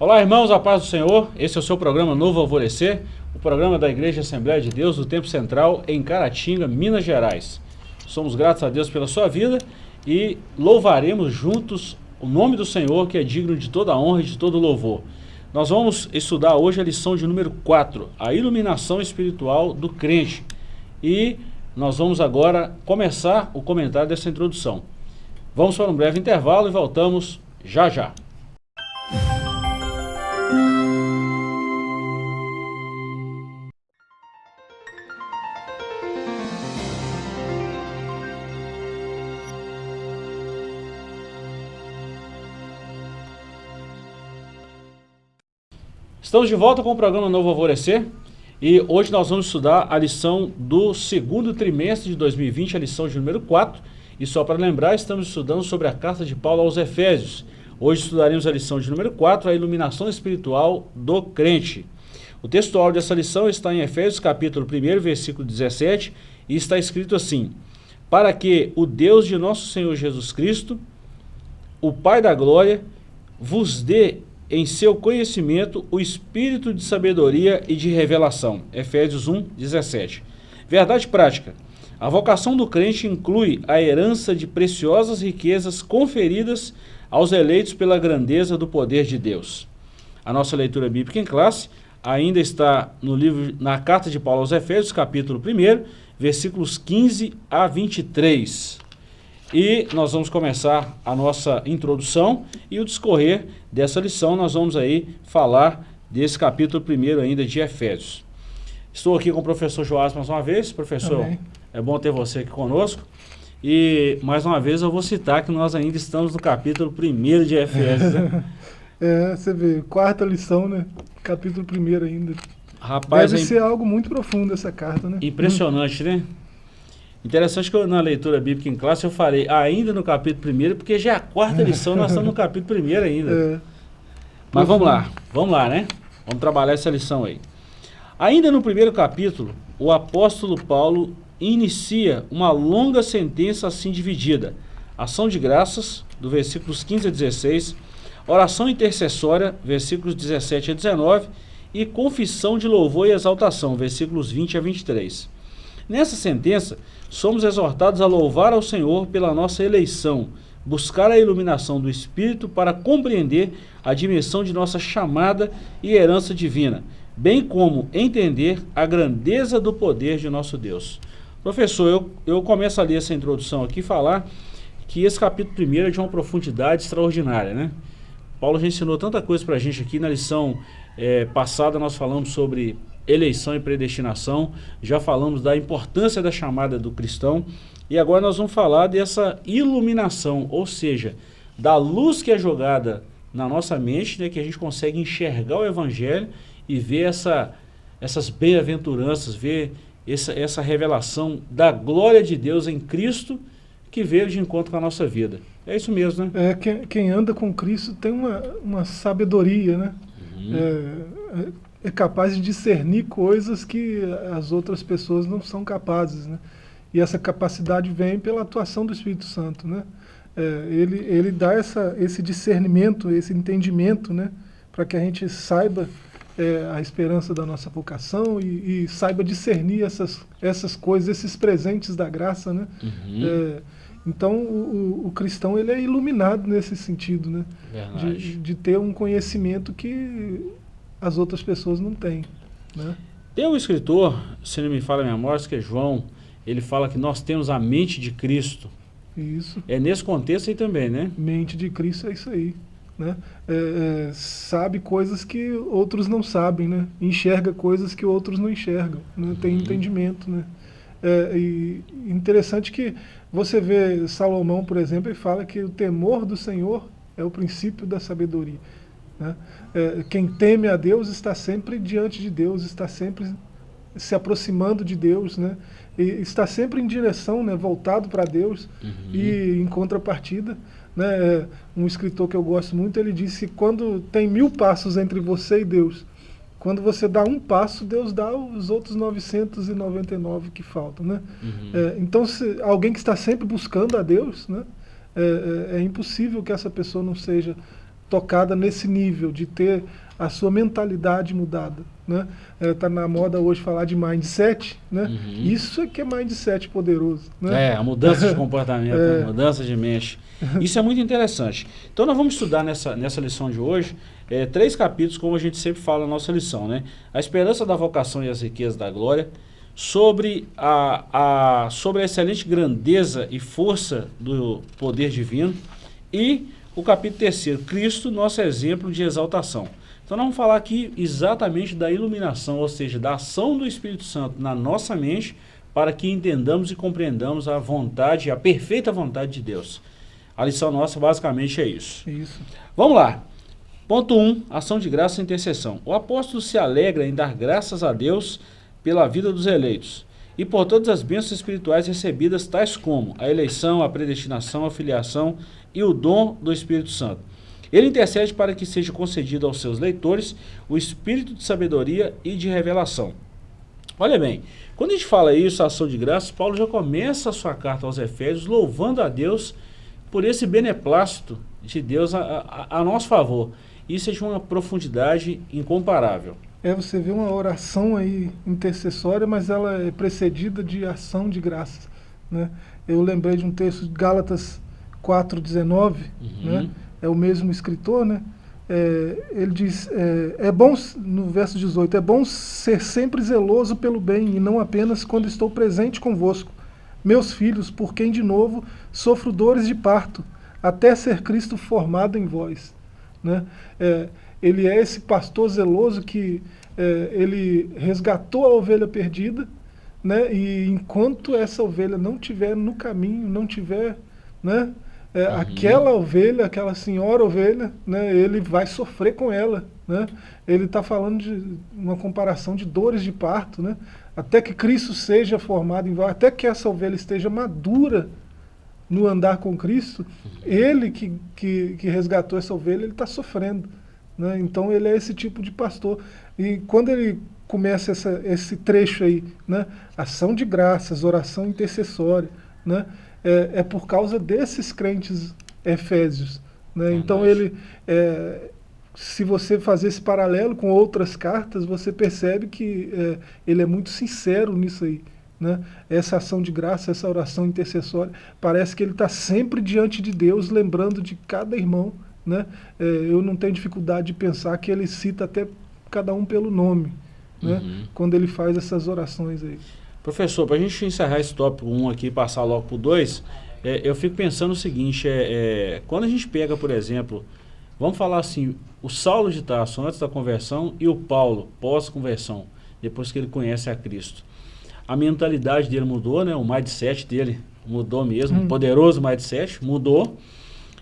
Olá irmãos, a paz do Senhor, esse é o seu programa Novo Alvorecer, o programa da Igreja Assembleia de Deus do Tempo Central em Caratinga, Minas Gerais. Somos gratos a Deus pela sua vida e louvaremos juntos o nome do Senhor que é digno de toda honra e de todo louvor. Nós vamos estudar hoje a lição de número 4, a iluminação espiritual do crente. E nós vamos agora começar o comentário dessa introdução. Vamos para um breve intervalo e voltamos já já. Estamos de volta com o programa Novo Alvorecer e hoje nós vamos estudar a lição do segundo trimestre de 2020, a lição de número 4. E só para lembrar, estamos estudando sobre a carta de Paulo aos Efésios. Hoje estudaremos a lição de número 4, a iluminação espiritual do crente. O textual dessa lição está em Efésios capítulo 1, versículo 17, e está escrito assim, Para que o Deus de nosso Senhor Jesus Cristo, o Pai da glória, vos dê em seu conhecimento o espírito de sabedoria e de revelação. Efésios 1, 17. Verdade prática. A vocação do crente inclui a herança de preciosas riquezas conferidas aos eleitos pela grandeza do poder de Deus. A nossa leitura bíblica em classe ainda está no livro, na carta de Paulo aos Efésios, capítulo 1, versículos 15 a 23. E nós vamos começar a nossa introdução e o discorrer dessa lição nós vamos aí falar desse capítulo primeiro ainda de Efésios. Estou aqui com o professor Joás mais uma vez. Professor, Amém. é bom ter você aqui conosco. E mais uma vez eu vou citar que nós ainda estamos no capítulo primeiro de Efésios. Né? é, você vê, quarta lição, né? Capítulo primeiro ainda. Rapaz, Deve é ser algo muito profundo essa carta, né? Impressionante, hum. né? Interessante que eu, na leitura bíblica em classe eu falei ainda no capítulo 1, porque já é a quarta lição, nós estamos no capítulo 1 ainda. É. Mas vamos lá, vamos lá, né? Vamos trabalhar essa lição aí. Ainda no primeiro capítulo, o apóstolo Paulo inicia uma longa sentença assim dividida. Ação de graças, do versículos 15 a 16, oração intercessória, versículos 17 a 19, e confissão de louvor e exaltação, versículos 20 a 23. Nessa sentença, somos exortados a louvar ao Senhor pela nossa eleição, buscar a iluminação do Espírito para compreender a dimensão de nossa chamada e herança divina, bem como entender a grandeza do poder de nosso Deus. Professor, eu, eu começo a ler essa introdução aqui falar que esse capítulo primeiro é de uma profundidade extraordinária, né? Paulo já ensinou tanta coisa para a gente aqui na lição é, passada, nós falamos sobre eleição e predestinação, já falamos da importância da chamada do cristão, e agora nós vamos falar dessa iluminação, ou seja, da luz que é jogada na nossa mente, né, que a gente consegue enxergar o evangelho e ver essa, essas bem-aventuranças, ver essa, essa revelação da glória de Deus em Cristo que veio de encontro com a nossa vida. É isso mesmo, né? É, quem, quem anda com Cristo tem uma, uma sabedoria, né? Uhum. É, é capaz de discernir coisas que as outras pessoas não são capazes, né? E essa capacidade vem pela atuação do Espírito Santo, né? É, ele, ele dá essa, esse discernimento, esse entendimento, né? Para que a gente saiba é, a esperança da nossa vocação e, e, saiba discernir essas, essas coisas, esses presentes da graça, né? Uhum. É, então o, o, cristão ele é iluminado nesse sentido, né? De, de ter um conhecimento que as outras pessoas não têm. Né? Tem um escritor, se não me fala a memória, que é João, ele fala que nós temos a mente de Cristo. Isso. É nesse contexto aí também, né? Mente de Cristo é isso aí. Né? É, é, sabe coisas que outros não sabem, né? enxerga coisas que outros não enxergam, né? tem uhum. entendimento. Né? É, e interessante que você vê Salomão, por exemplo, e fala que o temor do Senhor é o princípio da sabedoria. Né? É, quem teme a Deus está sempre diante de Deus, está sempre se aproximando de Deus, né? E está sempre em direção, né, voltado para Deus uhum. e em contrapartida. Né, um escritor que eu gosto muito, ele disse que quando tem mil passos entre você e Deus, quando você dá um passo, Deus dá os outros 999 que faltam. Né? Uhum. É, então, se alguém que está sempre buscando a Deus, né, é, é, é impossível que essa pessoa não seja tocada nesse nível, de ter a sua mentalidade mudada. Né? Está é, na moda hoje falar de mindset, né? Uhum. Isso é que é mindset poderoso. Né? É, a mudança de comportamento, é. a mudança de mente. Isso é muito interessante. Então nós vamos estudar nessa, nessa lição de hoje é, três capítulos, como a gente sempre fala na nossa lição. Né? A esperança da vocação e as riquezas da glória, sobre a, a, sobre a excelente grandeza e força do poder divino e o capítulo terceiro, Cristo, nosso exemplo de exaltação. Então nós vamos falar aqui exatamente da iluminação, ou seja, da ação do Espírito Santo na nossa mente para que entendamos e compreendamos a vontade, a perfeita vontade de Deus. A lição nossa basicamente é isso. Isso. Vamos lá. Ponto 1, um, ação de graça e intercessão. O apóstolo se alegra em dar graças a Deus pela vida dos eleitos e por todas as bênçãos espirituais recebidas, tais como a eleição, a predestinação, a filiação e o dom do Espírito Santo ele intercede para que seja concedido aos seus leitores o espírito de sabedoria e de revelação. Olha bem, quando a gente fala isso, a ação de graças, Paulo já começa a sua carta aos Efésios louvando a Deus por esse beneplácito de Deus a, a, a nosso favor. Isso é de uma profundidade incomparável. É, você vê uma oração aí intercessória, mas ela é precedida de ação de graças. Né? Eu lembrei de um texto de Gálatas 4,19, uhum. né? é o mesmo escritor, né? É, ele diz, é, é, bom, no verso 18, é bom ser sempre zeloso pelo bem e não apenas quando estou presente convosco, meus filhos, por quem de novo sofro dores de parto, até ser Cristo formado em vós. Né? É, ele é esse pastor zeloso que é, ele resgatou a ovelha perdida, né? e enquanto essa ovelha não tiver no caminho, não tiver... Né? é, uhum. aquela ovelha, aquela senhora ovelha, né, ele vai sofrer com ela. Né? Ele está falando de uma comparação de dores de parto, né? até que Cristo seja formado em até que essa ovelha esteja madura no andar com Cristo, ele que, que, que, resgatou essa ovelha, ele está sofrendo. Né? Então ele é esse tipo de pastor. E quando ele começa essa, esse trecho aí, né? ação de graças, oração intercessória, né? é, é por causa desses crentes efésios. Né? Então ele, é, se você fazer esse paralelo com outras cartas, você percebe que é, ele é muito sincero nisso aí. Né? Essa ação de graça, essa oração intercessória, parece que ele está sempre diante de Deus, lembrando de cada irmão. Né? É, eu não tenho dificuldade de pensar que ele cita até cada um pelo nome, né? Uhum. quando ele faz essas orações aí. Professor, para a gente encerrar esse tópico 1 aqui e passar logo para o 2, é, eu fico pensando o seguinte, é, é, quando a gente pega, por exemplo, vamos falar assim, o Saulo de Tarso antes da conversão e o Paulo pós-conversão, depois que ele conhece a Cristo. A mentalidade dele mudou, né? o mindset dele mudou mesmo, hum. poderoso mindset, mudou.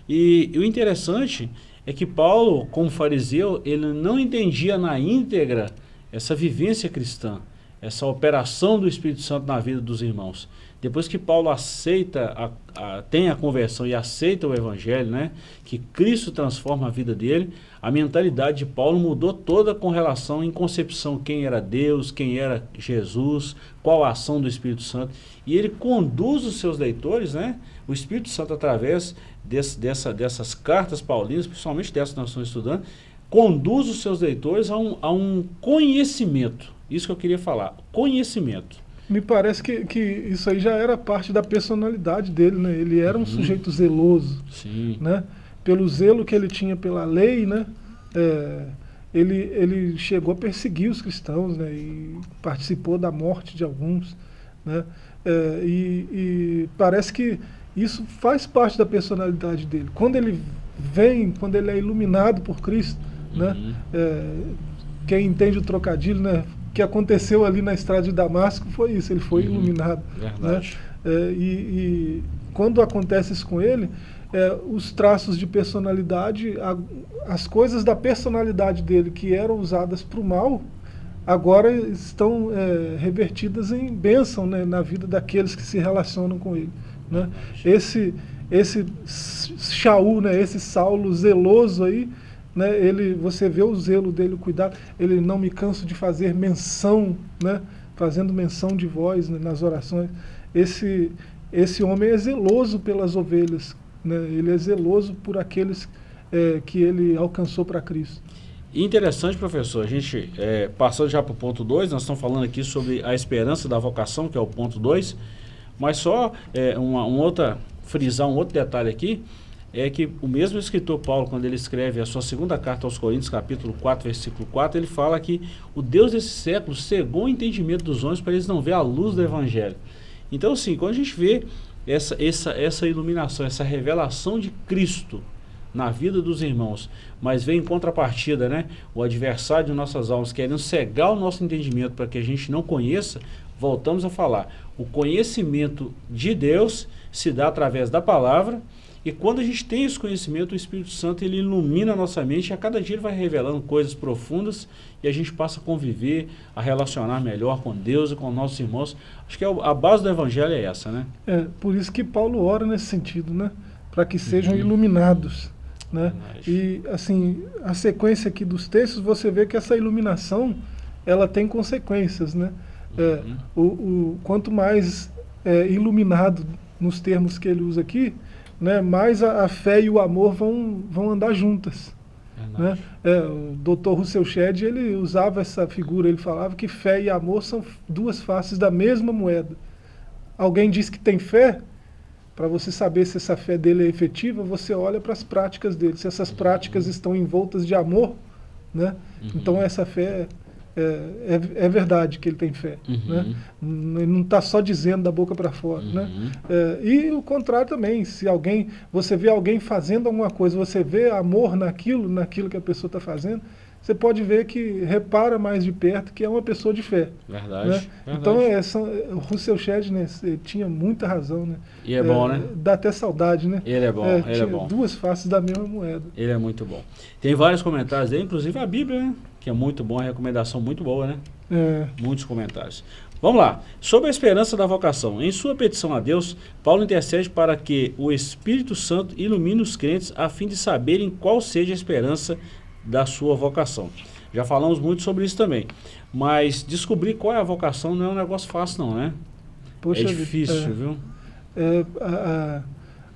E, e o interessante é que Paulo, como fariseu, ele não entendia na íntegra essa vivência cristã essa operação do Espírito Santo na vida dos irmãos. Depois que Paulo aceita, a, a, tem a conversão e aceita o Evangelho, né, que Cristo transforma a vida dele, a mentalidade de Paulo mudou toda com relação em concepção quem era Deus, quem era Jesus, qual a ação do Espírito Santo. E ele conduz os seus leitores, né, o Espírito Santo através desse, dessa, dessas cartas paulinas, principalmente dessa que nós estamos estudando, conduz os seus leitores a um, a um conhecimento isso que eu queria falar. Conhecimento. Me parece que, que isso aí já era parte da personalidade dele, né? Ele era um uhum. sujeito zeloso. Sim. Né? Pelo zelo que ele tinha pela lei, né? É, ele, ele chegou a perseguir os cristãos, né? E participou da morte de alguns, né? É, e, e parece que isso faz parte da personalidade dele. Quando ele vem, quando ele é iluminado por Cristo, né? uhum. né? É, quem entende o trocadilho, né? que aconteceu ali na estrada de Damasco foi isso, ele foi uhum, iluminado. Né? É, e, e, quando acontece isso com ele, é, os traços de personalidade, a, as coisas da personalidade dele que eram usadas para o mal, agora estão é, revertidas em bênção né, na vida daqueles que se relacionam com ele. Né? Esse, esse Shaul, né, esse Saulo zeloso aí, né, ele, você vê o zelo dele, o cuidado, ele não me canso de fazer menção, né, fazendo menção de voz né, nas orações. Esse, esse homem é zeloso pelas ovelhas, né, ele é zeloso por aqueles é, que ele alcançou para Cristo. Interessante, professor. A gente, é, passando já para o ponto 2, nós estamos falando aqui sobre a esperança da vocação, que é o ponto 2, mas só é, uma, uma outra, frisar um outro detalhe aqui, é que o mesmo escritor Paulo, quando ele escreve a sua segunda carta aos Coríntios, capítulo 4, versículo 4, ele fala que o Deus desse século cegou o entendimento dos homens para eles não ver a luz do Evangelho. Então, assim, quando a gente vê essa, essa, essa iluminação, essa revelação de Cristo na vida dos irmãos, mas vem em contrapartida, né? O adversário de nossas almas querendo cegar o nosso entendimento para que a gente não conheça, voltamos a falar. O conhecimento de Deus se dá através da palavra, e quando a gente tem esse conhecimento, o Espírito Santo ele ilumina a nossa mente e a cada dia ele vai revelando coisas profundas e a gente passa a conviver, a relacionar melhor com Deus e com nossos irmãos. Acho que é a base do Evangelho é essa, né? É, por isso que Paulo ora nesse sentido, né? Para que sejam uhum. iluminados. Né? E assim, a sequência aqui dos textos, você vê que essa iluminação ela tem consequências. Né? É, uhum. o, o, quanto mais é, iluminado nos termos que ele usa aqui, né, mais a, a, fé e o amor vão, vão andar juntas. Né? É, o Dr. Russell Shedd ele usava essa figura, ele falava que fé e amor são duas faces da mesma moeda. Alguém diz que tem fé, para você saber se essa fé dele é efetiva, você olha para as práticas dele. Se essas práticas estão envoltas de amor, né? Uhum. então essa fé é, é, é, verdade que ele tem fé. Uhum. Né? Ele não está só dizendo da boca para fora. Né? Uhum. Né? É, e o contrário também, se alguém, você vê alguém fazendo alguma coisa, você vê amor naquilo, naquilo que a pessoa está fazendo, você pode ver que repara mais de perto que é uma pessoa de fé. Verdade. Né? verdade. Então, essa, o Russell Shedd né, tinha muita razão. Né? E é, é bom, né? Dá até saudade, né? Ele é bom, é, ele é bom. duas faces da mesma moeda. Ele é muito bom. Tem vários comentários aí, inclusive a Bíblia, né? Que é muito bom, a recomendação muito boa, né? É. Muitos comentários. Vamos lá. Sobre a esperança da vocação. Em sua petição a Deus, Paulo intercede para que o Espírito Santo ilumine os crentes a fim de saberem qual seja a esperança da sua vocação. Já falamos muito sobre isso também. Mas descobrir qual é a vocação não é um negócio fácil não, né? Poxa, é difícil, é, viu? É, a,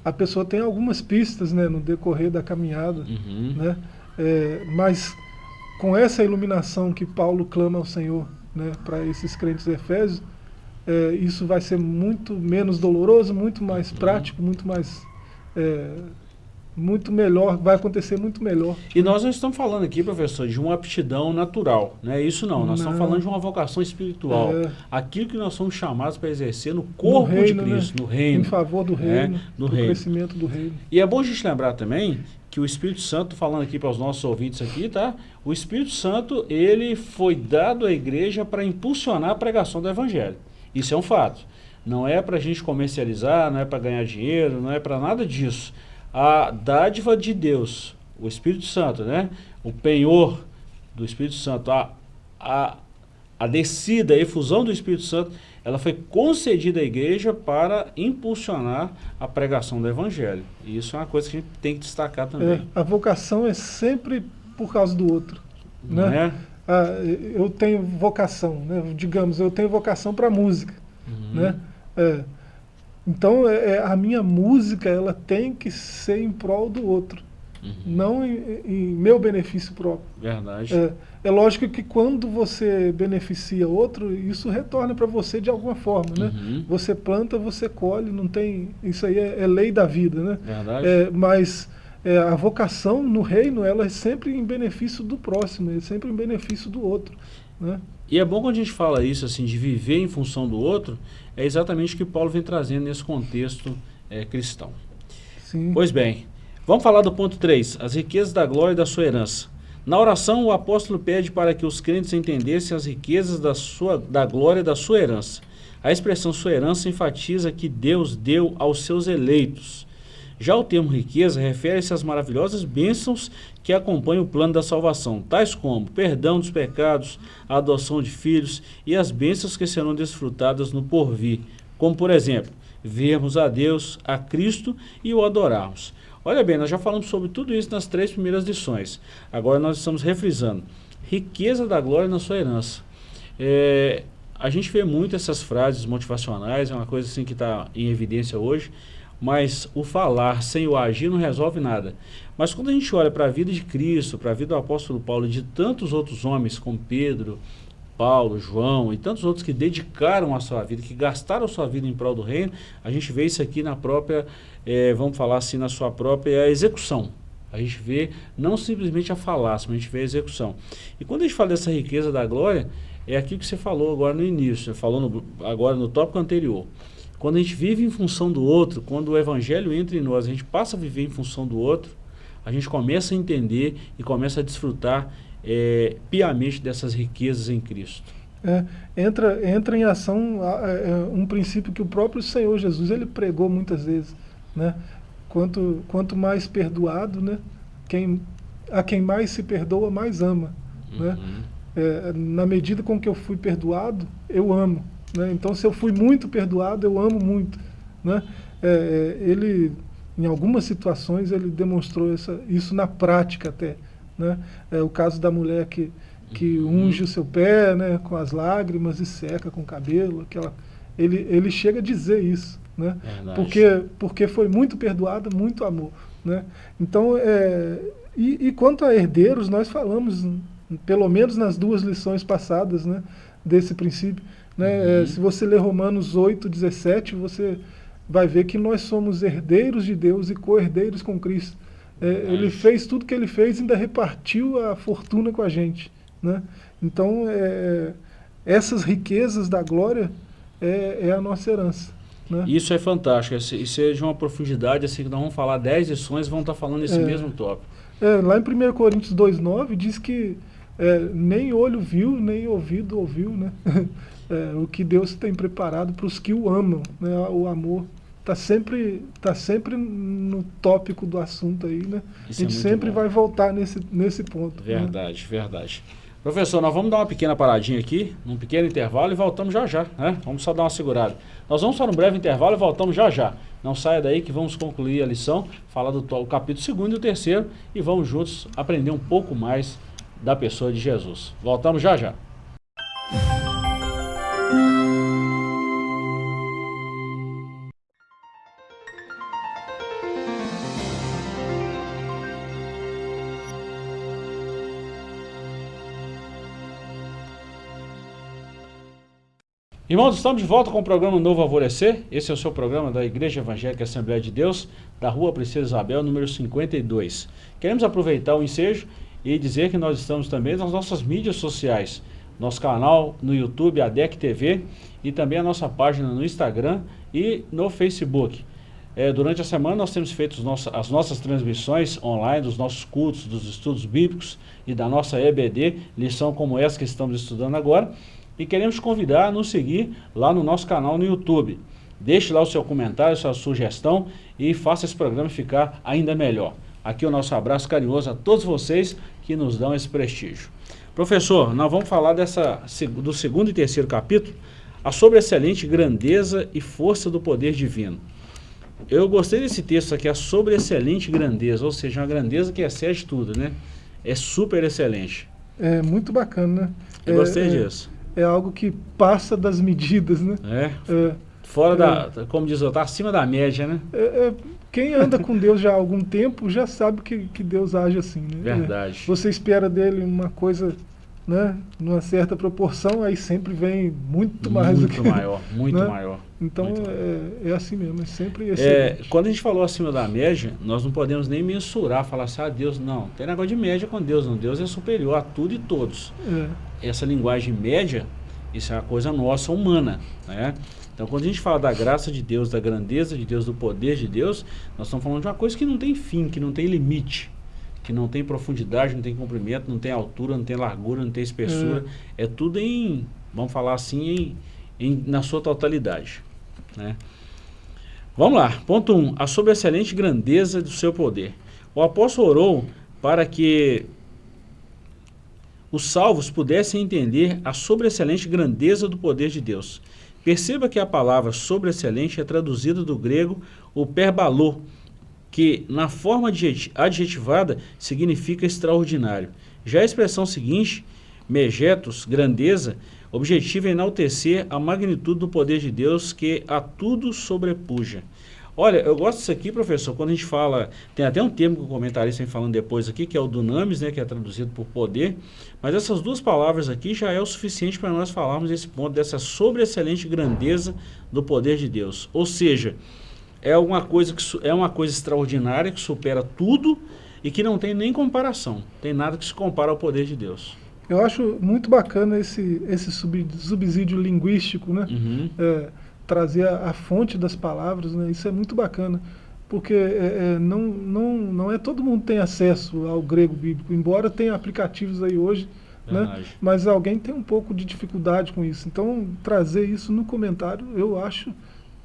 a, pessoa tem algumas pistas né, no decorrer da caminhada, uhum. né? É, mas com essa iluminação que Paulo clama ao Senhor né, para esses crentes efésios, é, isso vai ser muito menos doloroso, muito mais uhum. prático, muito mais é, muito melhor, vai acontecer muito melhor. E nós não estamos falando aqui, professor, de uma aptidão natural, não é isso não. Nós não. estamos falando de uma vocação espiritual. É. Aquilo que nós somos chamados para exercer no corpo no reino, de Cristo, né? no reino. Em favor do é, reino, no do reino. crescimento do reino. E é bom a gente lembrar também que o Espírito Santo, falando aqui para os nossos ouvintes aqui, tá? O Espírito Santo, ele foi dado à igreja para impulsionar a pregação do Evangelho. Isso é um fato. Não é para a gente comercializar, não é para ganhar dinheiro, não é para nada disso a dádiva de Deus, o Espírito Santo, né? o penhor do Espírito Santo, a, a, a descida, a efusão do Espírito Santo, ela foi concedida à igreja para impulsionar a pregação do Evangelho. E isso é uma coisa que a gente tem que destacar também. É, a vocação é sempre por causa do outro. né? É? Ah, eu tenho vocação, né? digamos, eu tenho vocação para música. Uhum. Né? É, então, é, é, a minha música ela tem que ser em prol do outro, uhum. não em, em, meu benefício próprio. Verdade. É, é, lógico que quando você beneficia outro, isso retorna para você de alguma forma, né? Uhum. Você planta, você colhe, não tem... Isso aí é, é lei da vida, né? Verdade. É, mas é, a vocação no reino, ela é sempre em benefício do próximo, é sempre em benefício do outro, né? E é bom quando a gente fala isso, assim, de viver em função do outro, é exatamente o que Paulo vem trazendo nesse contexto é, cristão. Sim. Pois bem, vamos falar do ponto 3, as riquezas da glória e da sua herança. Na oração, o apóstolo pede para que os crentes entendessem as riquezas da, sua, da glória e da sua herança. A expressão sua herança enfatiza que Deus deu aos seus eleitos. Já o termo riqueza refere-se às maravilhosas bênçãos que acompanham o plano da salvação, tais como perdão dos pecados, a adoção de filhos e as bênçãos que serão desfrutadas no porvir, como por exemplo, vermos a Deus, a Cristo e o adorarmos. Olha bem, nós já falamos sobre tudo isso nas três primeiras lições. Agora nós estamos refrisando. Riqueza da glória na sua herança. É, a gente vê muito essas frases motivacionais, é uma coisa assim que está em evidência hoje. Mas o falar sem o agir não resolve nada. Mas quando a gente olha para a vida de Cristo, para a vida do apóstolo Paulo e de tantos outros homens como Pedro, Paulo, João e tantos outros que dedicaram a sua vida, que gastaram a sua vida em prol do reino, a gente vê isso aqui na própria, é, vamos falar assim, na sua própria execução. A gente vê não simplesmente a falácia, mas a gente vê a execução. E quando a gente fala dessa riqueza da glória, é aquilo que você falou agora no início, falou no, agora no tópico anterior. Quando a gente vive em função do outro, quando o evangelho entra em nós, a gente passa a viver em função do outro, a gente começa a entender e começa a desfrutar é, piamente dessas riquezas em Cristo. É, entra, entra em ação é, um princípio que o próprio Senhor Jesus ele pregou muitas vezes. Né? Quanto, quanto mais perdoado, né? quem, a quem mais se perdoa, mais ama. Né? Uhum. Né? É, na medida com que eu fui perdoado, eu amo. Né? Então, se eu fui muito perdoado, eu amo muito. Né? É, ele, em algumas situações, ele demonstrou essa, isso na prática até. Né? É o caso da mulher que, que uhum. unge o seu pé né, com as lágrimas e seca com o cabelo. Aquela, ele, ele chega a dizer isso. Né? Porque, porque foi muito perdoada, muito amor. Né? Então, é, e, e, quanto a herdeiros, nós falamos, pelo menos nas duas lições passadas, né, desse princípio. Né? Uhum. É, se você ler Romanos 8, 17, você vai ver que nós somos herdeiros de Deus e co-herdeiros com Cristo. É, ele fez tudo que ele fez e ainda repartiu a fortuna com a gente. Né? Então, é, essas riquezas da glória é, é a nossa herança. Né? Isso é fantástico, isso é de uma profundidade, assim, que nós vamos falar 10 lições vão estar falando esse é, mesmo tópico. É, lá em 1 Coríntios 2,9 diz que é, nem olho viu, nem ouvido ouviu, né? É, o que Deus tem preparado para os que o amam, né? o amor está sempre, tá sempre no tópico do assunto aí, né? Isso a gente é sempre bom. vai voltar nesse, nesse ponto. Né? Verdade, né? verdade. Professor, nós vamos dar uma pequena paradinha aqui, num pequeno intervalo e voltamos já já, né? Vamos só dar uma segurada. Nós vamos só um breve intervalo e voltamos já já. Não saia daí que vamos concluir a lição, falar do capítulo 2 e o terceiro e vamos juntos aprender um pouco mais da pessoa de Jesus. Voltamos já já. Irmãos, estamos de volta com o programa Novo Alvorecer. Esse é o seu programa da Igreja Evangélica Assembleia de Deus, da Rua Princesa Isabel, número 52. Queremos aproveitar o ensejo e dizer que nós estamos também nas nossas mídias sociais. Nosso canal no YouTube, ADEC TV, e também a nossa página no Instagram e no Facebook. É, durante a semana nós temos feito as nossas transmissões online dos nossos cultos, dos estudos bíblicos e da nossa EBD, lição como essa que estamos estudando agora e queremos convidar a nos seguir lá no nosso canal no YouTube. Deixe lá o seu comentário, sua sugestão e faça esse programa ficar ainda melhor. Aqui o nosso abraço carinhoso a todos vocês que nos dão esse prestígio. Professor, nós vamos falar dessa, do segundo e terceiro capítulo, a sobreexcelente grandeza e força do poder divino. Eu gostei desse texto aqui, a sobreexcelente grandeza, ou seja, uma grandeza que excede tudo, né? É super excelente. É muito bacana, né? Eu é, gostei é, disso é algo que passa das medidas, né? É. é Fora da, é. como diz o está acima da média, né? É, é, quem anda com Deus já há algum tempo já sabe que, que Deus age assim, né? Verdade. você espera dele uma coisa, né? Numa certa proporção, aí sempre vem muito mais muito do que... Muito maior, muito né? maior. Então muito é, é, assim mesmo, é sempre é, Quando a gente falou acima da média, nós não podemos nem mensurar, falar assim, ah, Deus, não. Tem negócio de média com Deus, não. Deus é superior a tudo e todos. É. Essa linguagem média isso é uma coisa nossa, humana. Né? Então, quando a gente fala da graça de Deus, da grandeza de Deus, do poder de Deus, nós estamos falando de uma coisa que não tem fim, que não tem limite, que não tem profundidade, não tem comprimento, não tem altura, não tem largura, não tem espessura. É, é tudo em, vamos falar assim, em, em, na sua totalidade. Né? Vamos lá. Ponto 1. Um, a sobreexcelente grandeza do seu poder. O apóstolo orou para que os salvos pudessem entender a sobreexcelente grandeza do poder de Deus. Perceba que a palavra sobreexcelente é traduzida do grego o perbalô, que na forma adjetivada significa extraordinário. Já a expressão seguinte, megetos, grandeza, objetiva é enaltecer a magnitude do poder de Deus que a tudo sobrepuja. Olha, eu gosto disso aqui, professor, quando a gente fala, tem até um termo que o comentarista vem falando depois aqui, que é o dunamis, né, que é traduzido por poder, mas essas duas palavras aqui já é o suficiente para nós falarmos desse ponto, dessa sobreexcelente grandeza do poder de Deus. Ou seja, é uma coisa, que, é uma coisa extraordinária, que supera tudo e que não tem nem comparação, tem nada que se compara ao poder de Deus. Eu acho muito bacana esse, esse subsídio linguístico, né? Uhum. É, trazer a, a, fonte das palavras, né? Isso é muito bacana, porque é, é, não, não, não é todo mundo tem acesso ao grego bíblico, embora tenha aplicativos aí hoje, né? mas alguém tem um pouco de dificuldade com isso. Então, trazer isso no comentário, eu acho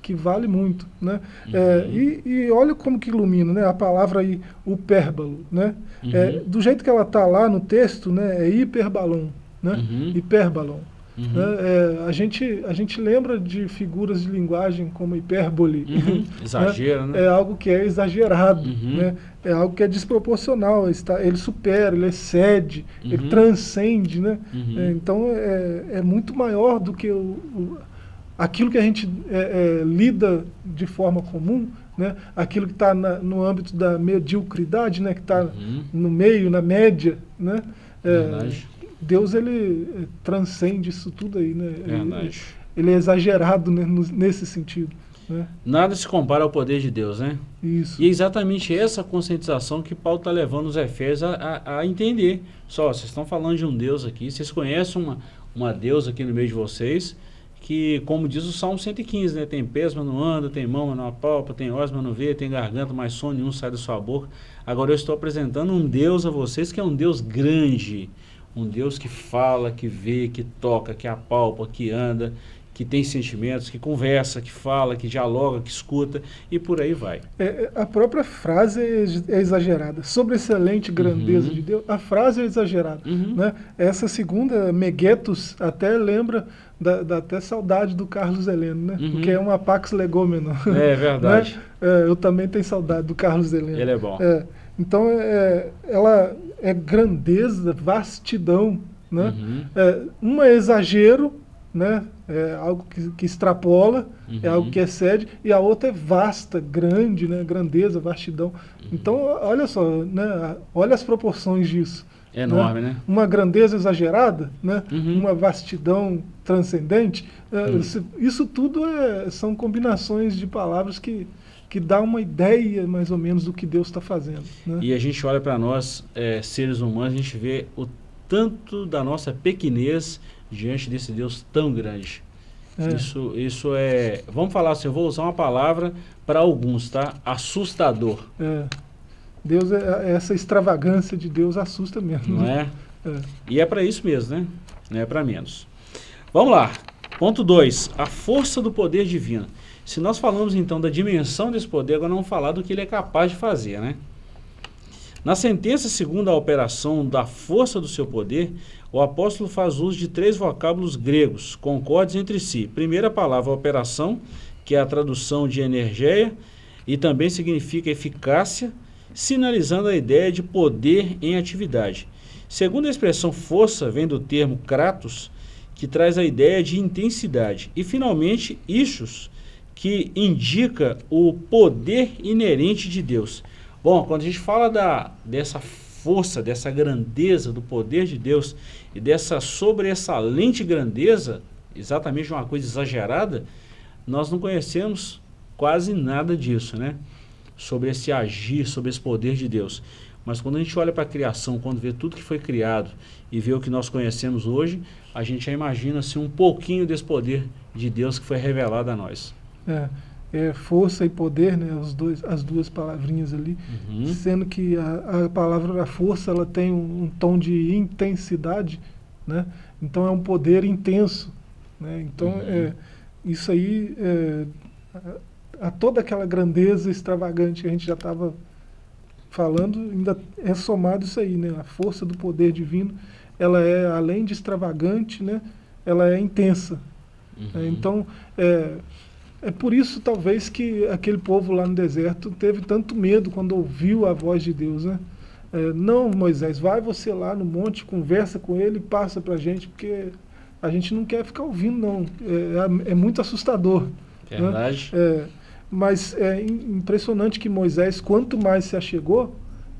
que vale muito, né? Uhum. É, e, e, olha como que ilumina, né? A palavra aí, upérbalo, né? Uhum. É, do jeito que ela está lá no texto, né? É hiperbalão, né? Uhum. Hiperbalão. Uhum. Né? É, a, gente, a gente lembra de figuras de linguagem como hipérbole. Uhum. Exagero, né? É algo que é exagerado, uhum. né? é algo que é desproporcional. Está, ele supera, ele excede, ele uhum. transcende. Né? Uhum. É, então é, é muito maior do que o, o aquilo que a gente é, é, lida de forma comum, né? aquilo que está no âmbito da mediocridade, né? que está uhum. no meio, na média, né? É, Deus ele é, transcende isso tudo aí, né? Ele, ele, é exagerado né? nesse sentido. Né? Nada se compara ao poder de Deus, né? Isso. E é exatamente essa conscientização que Paulo está levando os Efésios a, a, a, entender. Só, vocês estão falando de um Deus aqui, vocês conhecem uma, uma Deus aqui no meio de vocês, que, como diz o Salmo 115, né? Tem pés, mas não anda, tem mão, mas não apalpa, tem olhos, mas não vê, tem garganta, mas som nenhum sai da sua boca. Agora eu estou apresentando um Deus a vocês que é um Deus grande, um Deus que fala, que vê, que toca, que apalpa, que anda, que tem sentimentos, que conversa, que fala, que dialoga, que escuta e por aí vai. É, é a própria frase é, é exagerada. Sobre excelente grandeza uhum. de Deus, a frase é exagerada. Uhum. Né? Essa segunda, Meguetos, até lembra, da, da até saudade do Carlos Heleno, né? Uhum. Porque é uma Pax Legômeno. É verdade. Né? É, eu também tenho saudade do Carlos Heleno. Ele é bom. É, então, é, ela é grandeza, vastidão, né? Uhum. É, uma é exagero, né? É algo que, que extrapola, é uhum. é algo que excede, e a outra é vasta, grande, né? grandeza, vastidão. Uhum. Então, olha só, né? olha as proporções disso. É enorme, né? né? Uma grandeza exagerada, né? Uhum. uma vastidão transcendente. Uhum. Isso tudo é, são combinações de palavras que, que dá uma ideia mais ou menos do que Deus está fazendo. Né? E a gente olha para nós, é, seres humanos, a gente vê o tanto da nossa pequenez diante desse Deus tão grande. É. Isso, isso é... Vamos falar assim, eu vou usar uma palavra para alguns, tá? Assustador. É. Deus, é, essa extravagância de Deus assusta mesmo. Não né? é? é? E é para isso mesmo, né? Não é para menos. Vamos lá. Ponto 2. A força do poder divino. Se nós falamos então da dimensão desse poder, agora vamos falar do que ele é capaz de fazer, né? Na sentença segundo a operação da força do seu poder, o apóstolo faz uso de três vocábulos gregos, concordes entre si. Primeira palavra, operação, que é a tradução de energia, e também significa eficácia, sinalizando a ideia de poder em atividade. Segundo a expressão força, vem do termo kratos, que traz a ideia de intensidade. E, finalmente, ichus, que indica o poder inerente de Deus. Bom, quando a gente fala da, dessa força, dessa grandeza do poder de Deus e dessa sobressalente grandeza, exatamente uma coisa exagerada, nós não conhecemos quase nada disso, né? Sobre esse agir, sobre esse poder de Deus. Mas quando a gente olha para a criação, quando vê tudo que foi criado e vê o que nós conhecemos hoje, a gente já imagina assim, um pouquinho desse poder de Deus que foi revelado a nós. É é, força e poder, né, os dois, as duas palavrinhas ali, uhum. sendo que a, a palavra da força ela tem um, um, tom de intensidade, né, então é um poder intenso. Né, então uhum. é, isso aí, é, a, a, toda aquela grandeza extravagante que a gente já estava falando, ainda é somado isso aí, né, a força do poder divino, ela é além de extravagante, né, ela é intensa. Uhum. então, é, é por isso, talvez, que aquele povo lá no deserto teve tanto medo quando ouviu a voz de Deus, né? É, não, Moisés, vai você lá no monte, conversa com ele e passa para a gente, porque a gente não quer ficar ouvindo, não. É, é, é muito assustador. Verdade. Né? É, Mas é impressionante que Moisés, quanto mais se achegou,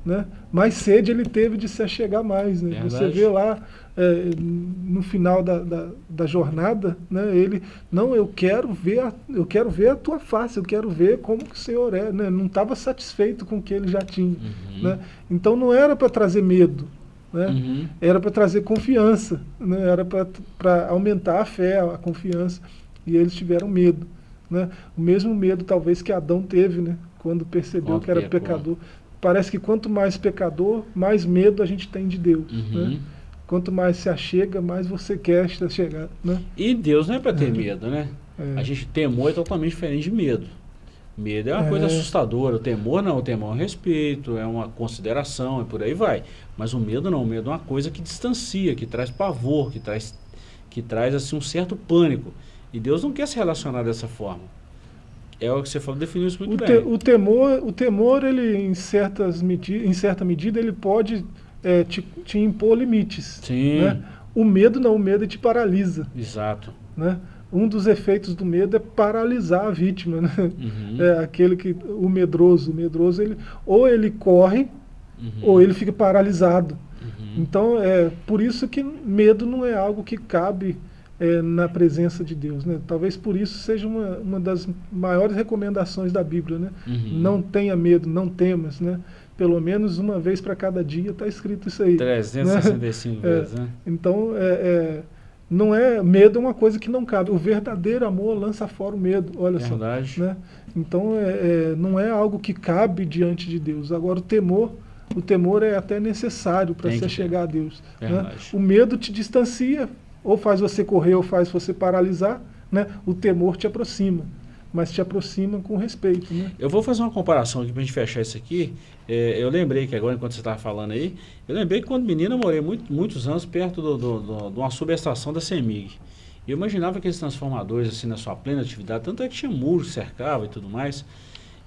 né, mais sede ele teve de se achegar mais. Né? Você vê lá é, no final da, da, da, jornada, né, ele, não, eu quero ver a, eu quero ver a tua face, eu quero ver como que o Senhor é. Né? Não estava satisfeito com o que ele já tinha. Uhum. Né? Então não era para trazer medo, né? Uhum. era para trazer confiança, né? era para aumentar a fé, a confiança. E eles tiveram medo. Né? O mesmo medo talvez que Adão teve, né? quando percebeu que era pecador. Parece que quanto mais pecador, mais medo a gente tem de Deus. Uhum. Né? Quanto mais se achega, mais você quer se chegar. Né? E Deus não é para ter é. medo, né? É. A gente temor é totalmente diferente de medo. Medo é uma é. coisa assustadora. O temor não, o temor é um respeito, é uma consideração, e por aí vai. Mas o medo não, o medo é uma coisa que distancia, que traz pavor, que traz, que traz assim, um certo pânico. E Deus não quer se relacionar dessa forma. É o que você falou, definiu isso muito o bem. Te, o temor, o temor ele, em, certas medi em certa medida, ele pode é, te, te, impor limites. Sim. Né? O medo não, o medo te paralisa. Exato. Né? Um dos efeitos do medo é paralisar a vítima. Né? Uhum. É aquele que, o medroso. O medroso, ele, ou ele corre, uhum. ou ele fica paralisado. Uhum. Então, é por isso que medo não é algo que cabe é, na presença de Deus. Né? Talvez por isso seja uma, uma das maiores recomendações da Bíblia. Né? Uhum. Não tenha medo, não temas. Né? Pelo menos uma vez para cada dia está escrito isso aí. 365 né? vezes. Né? Então, é, é, não é medo é uma coisa que não cabe. O verdadeiro amor lança fora o medo. Olha Verdade. só. Né? Então, é, é, não é algo que cabe diante de Deus. Agora, o temor o temor é até necessário para se chegar a Deus. Né? O medo te distancia, ou faz você correr ou faz você paralisar, né? o temor te aproxima, mas te aproxima com respeito. Né? Eu vou fazer uma comparação aqui para a gente fechar isso aqui. É, eu lembrei que agora, enquanto você estava falando aí, eu lembrei que quando menina eu morei muito, muitos anos perto do, do, do, de uma subestação da CEMIG. Eu imaginava aqueles transformadores assim na sua plena atividade, tanto é que tinha muros, cercava e tudo mais.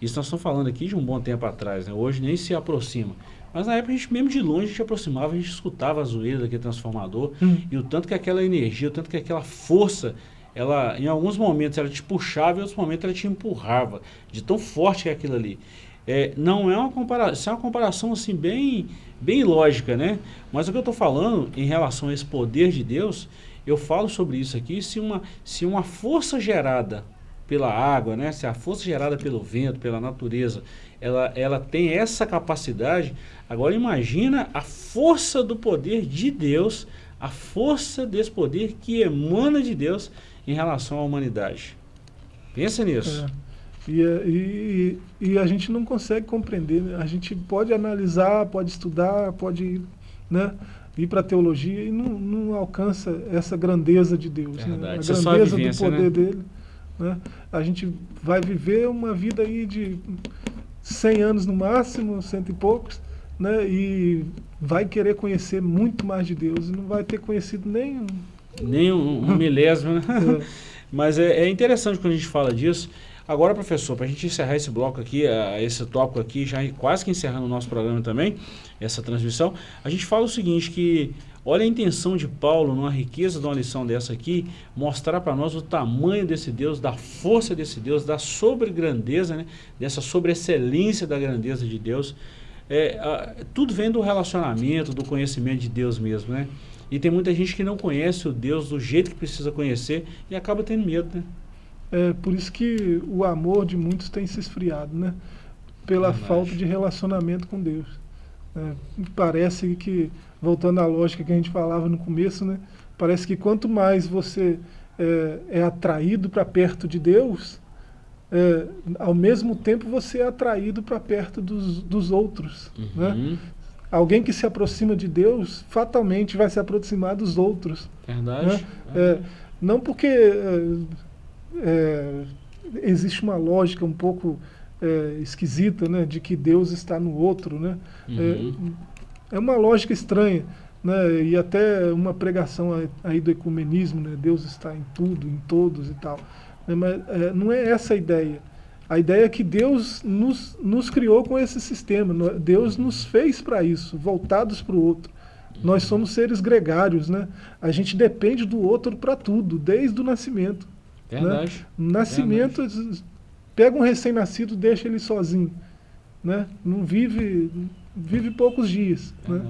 Isso nós estamos falando aqui de um bom tempo atrás, né? hoje nem se aproxima. Mas na época, a gente, mesmo de longe, a gente aproximava, a gente escutava a zoeira daquele transformador. Hum. E o tanto que aquela energia, o tanto que aquela força, ela em alguns momentos ela te puxava e em outros momentos ela te empurrava. De tão forte que é aquilo ali. É, não é uma comparação, isso é uma comparação assim bem, bem lógica, né? Mas o que eu estou falando em relação a esse poder de Deus, eu falo sobre isso aqui, se uma, se uma força gerada pela água, né? se a força gerada pelo vento, pela natureza, ela, ela tem essa capacidade. Agora imagina a força do poder de Deus, a força desse poder que emana de Deus em relação à humanidade. Pensa nisso. É. E, e, e, a gente não consegue compreender. Né? A gente pode analisar, pode estudar, pode né, ir para a teologia e não, não, alcança essa grandeza de Deus. Né? A grandeza a do poder né? dele. Né? A gente vai viver uma vida aí de 100 anos no máximo, cento e poucos, né? E vai querer conhecer muito mais de Deus e não vai ter conhecido nem... Nem um, um milésimo, né? É. Mas é, é, interessante quando a gente fala disso. Agora, professor, para a gente encerrar esse bloco aqui, esse tópico aqui, já quase que encerrando o nosso programa também, essa transmissão, a gente fala o seguinte, que Olha a intenção de Paulo, numa riqueza de uma lição dessa aqui, mostrar para nós o tamanho desse Deus, da força desse Deus, da sobregrandeza, né? dessa sobreexcelência da grandeza de Deus. É, a, tudo vem do relacionamento, do conhecimento de Deus mesmo, né? E tem muita gente que não conhece o Deus do jeito que precisa conhecer e acaba tendo medo, né? É por isso que o amor de muitos tem se esfriado, né? Pela falta de relacionamento com Deus. É, parece que voltando à lógica que a gente falava no começo, né? Parece que quanto mais você é, é atraído para perto de Deus, é, ao mesmo tempo você é atraído para perto dos, dos outros. Uhum. Né? Alguém que se aproxima de Deus, fatalmente vai se aproximar dos outros. Verdade. Né? É, não porque é, é, existe uma lógica um pouco é, esquisita, né, de que Deus está no outro, né? Uhum. É uma lógica estranha, né? e até uma pregação aí do ecumenismo, né? Deus está em tudo, em todos e tal. Né? Mas é, não é essa a ideia. A ideia é que Deus nos, nos criou com esse sistema, Deus nos fez para isso, voltados para o outro. Nós somos seres gregários, né? A gente depende do outro para tudo, desde o nascimento. Verdade. Né? Nascimento, Verdade pega um recém-nascido, deixa ele sozinho, né? Não vive, vive poucos dias, né?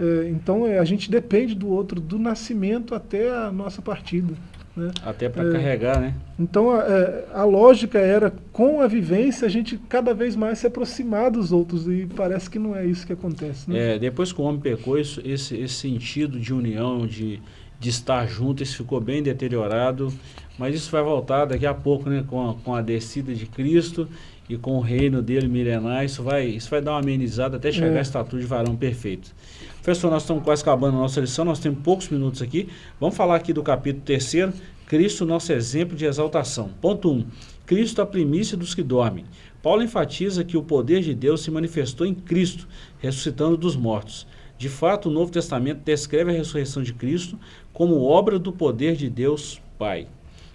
É, então é, a gente depende do outro, do nascimento até a nossa partida. Né? Até para é, carregar, né? Então a, é, a, lógica era, com a vivência, a gente cada vez mais se aproximar dos outros e parece que não é isso que acontece. Né? É, depois que o homem pecou, isso, esse, esse sentido de união, de, de estar junto, isso ficou bem deteriorado, mas isso vai voltar daqui a pouco, né, com a, com a descida de Cristo e com o reino dele milenar, isso vai, isso vai dar uma amenizada até chegar é. a estatura de varão perfeito. Professor, nós estamos quase acabando a nossa lição, nós temos poucos minutos aqui. Vamos falar aqui do capítulo 3 Cristo, nosso exemplo de exaltação. Ponto 1. Um, Cristo, a primícia dos que dormem. Paulo enfatiza que o poder de Deus se manifestou em Cristo, ressuscitando dos mortos. De fato, o Novo Testamento descreve a ressurreição de Cristo como obra do poder de Deus Pai.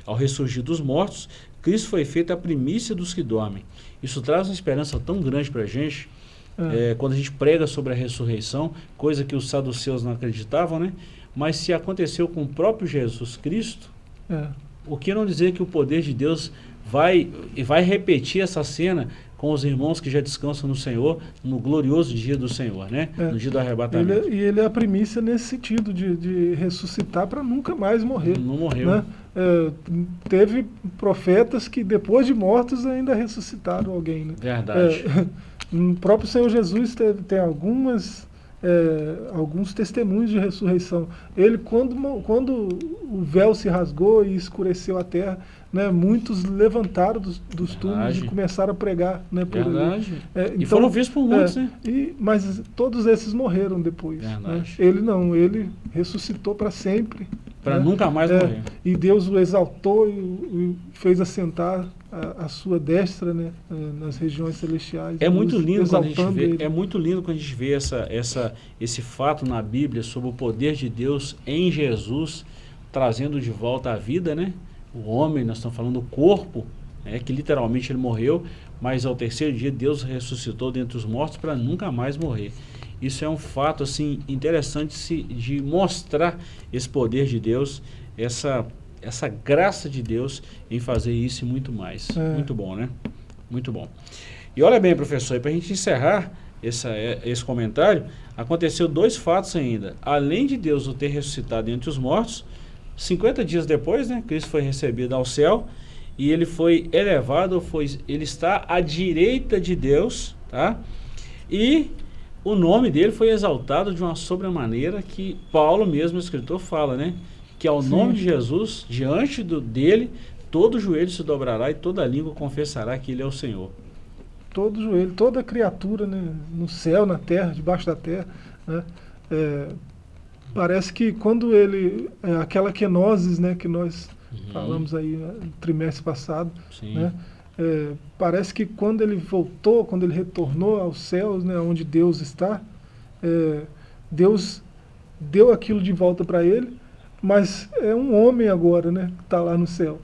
Ao ressurgir dos mortos, Cristo foi feito a primícia dos que dormem. Isso traz uma esperança tão grande para a gente, é. É, quando a gente prega sobre a ressurreição, coisa que os saduceus não acreditavam, né? Mas se aconteceu com o próprio Jesus Cristo, é. o que não dizer que o poder de Deus vai, vai repetir essa cena com os irmãos que já descansam no Senhor, no glorioso dia do Senhor, né? É. No dia do arrebatamento. Ele, é, e ele é a primícia nesse sentido, de, de ressuscitar para nunca mais morrer. Não morreu. Né? É, teve profetas que depois de mortos ainda ressuscitaram alguém. Né? Verdade. É, o próprio Senhor Jesus teve, tem algumas, é, alguns testemunhos de ressurreição. Ele, quando, quando o véu se rasgou e escureceu a terra, né, muitos levantaram dos, dos túmulos e começaram a pregar né, por Verdade. É, então, e foram vistos por muitos, é, né? E, mas todos esses morreram depois. Né? Ele não, ele ressuscitou para sempre. Para né? nunca mais é, morrer. E Deus o exaltou e, e fez assentar a, a, sua destra né, é, nas regiões celestiais. É muito lindo quando a gente vê, ele. é muito lindo quando a gente vê essa, essa, esse fato na Bíblia sobre o poder de Deus em Jesus trazendo de volta a vida, né? O homem, nós estamos falando do corpo, né, que literalmente ele morreu, mas ao terceiro dia Deus ressuscitou dentre os mortos para nunca mais morrer. Isso é um fato assim interessante se, de mostrar esse poder de Deus, essa essa graça de Deus em fazer isso e muito mais. É. Muito bom, né? Muito bom. E olha bem, professor, para a gente encerrar essa, é, esse comentário, aconteceu dois fatos ainda. Além de Deus o ter ressuscitado entre os mortos, 50 dias depois, né, Cristo foi recebido ao céu e ele foi elevado, foi, ele está à direita de Deus, tá? E o nome dele foi exaltado de uma sobremaneira que Paulo mesmo, escritor, fala, né? que ao Sim. nome de Jesus, diante do, dele, todo joelho se dobrará e toda língua confessará que ele é o Senhor. Todo joelho, toda criatura, né, no céu, na terra, debaixo da terra, né, é, parece que quando ele, é, aquela kenosis, né, que nós uhum. falamos aí no trimestre passado, né, é, parece que quando ele voltou, quando ele retornou aos céus, né, onde Deus está, é, Deus deu aquilo de volta para ele, mas é um homem agora, né, que está lá no céu.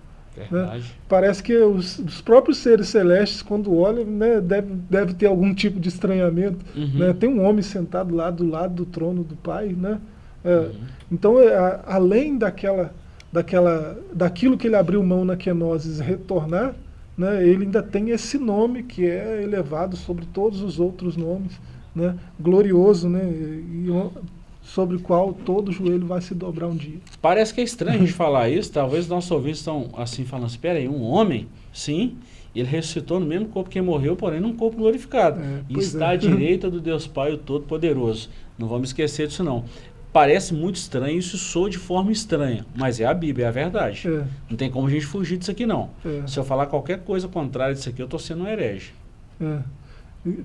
Né? Parece que os, os, próprios seres celestes, quando olham, né, deve, deve ter algum tipo de estranhamento. Uhum. Né? Tem um homem sentado lá do lado do trono do Pai. Né? É, uhum. Então, é, a, além daquela, daquela, daquilo que ele abriu mão na kenosis retornar, né, ele ainda tem esse nome que é elevado sobre todos os outros nomes. Né? Glorioso, né? E, sobre o qual todo joelho vai se dobrar um dia. Parece que é estranho a gente falar isso, talvez nossos ouvintes estão assim falando, espera aí, um homem, sim, ele ressuscitou no mesmo corpo que morreu, porém num corpo glorificado. É, e está é. à direita do Deus Pai, o Todo-Poderoso. Não vamos esquecer disso não. Parece muito estranho, isso soa de forma estranha, mas é a Bíblia, é a verdade. É. Não tem como a gente fugir disso aqui não. É. Se eu falar qualquer coisa contrária disso aqui, eu estou sendo um herege. É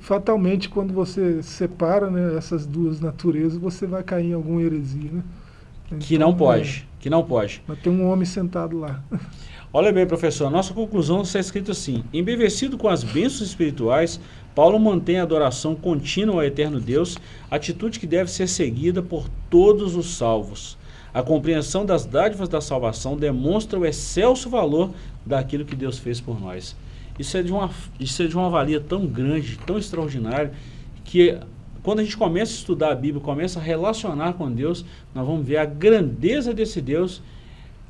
fatalmente quando você separa né, essas duas naturezas, você vai cair em alguma heresia. Né? Então, que não pode, é, que não pode. Mas tem um homem sentado lá. Olha bem, professor, nossa conclusão está escrito assim, embevecido com as bênçãos espirituais, Paulo mantém a adoração contínua ao eterno Deus, atitude que deve ser seguida por todos os salvos. A compreensão das dádivas da salvação demonstra o excelso valor daquilo que Deus fez por nós. Isso é de uma, isso é de uma valia tão grande, tão extraordinária, que quando a gente começa a estudar a Bíblia, começa a relacionar com Deus, nós vamos ver a grandeza desse Deus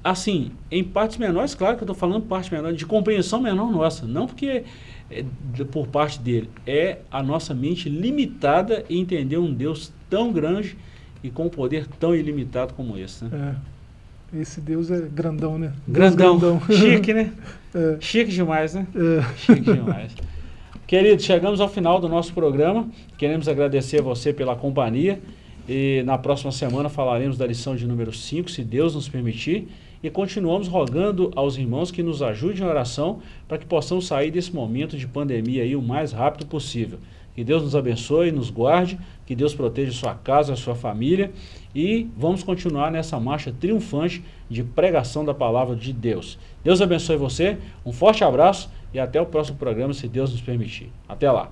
assim, em partes menores, claro que eu estou falando parte menor, de compreensão menor nossa, não porque é, por parte dele, é a nossa mente limitada em entender um Deus tão grande e com um poder tão ilimitado como esse. Né? É. Esse Deus é grandão, né? Grandão, grandão. chique, né? É. Chique demais, né? É. Chique demais. Querido, chegamos ao final do nosso programa. Queremos agradecer a você pela companhia. E na próxima semana falaremos da lição de número 5, se Deus nos permitir. E continuamos rogando aos irmãos que nos ajudem em oração para que possamos sair desse momento de pandemia aí o mais rápido possível. Que Deus nos abençoe, nos guarde, que Deus proteja sua casa, sua família e vamos continuar nessa marcha triunfante de pregação da palavra de Deus. Deus abençoe você, um forte abraço e até o próximo programa, se Deus nos permitir. Até lá!